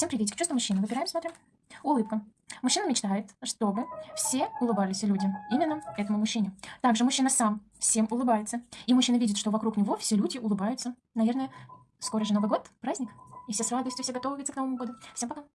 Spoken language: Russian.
Всем приветик. Чувство мужчины. Выбираем, смотрим. Улыбка. Мужчина мечтает, чтобы все улыбались люди. Именно этому мужчине. Также мужчина сам всем улыбается. И мужчина видит, что вокруг него все люди улыбаются. Наверное, скоро же Новый год, праздник. И все с радостью, все готовятся к Новому году. Всем пока.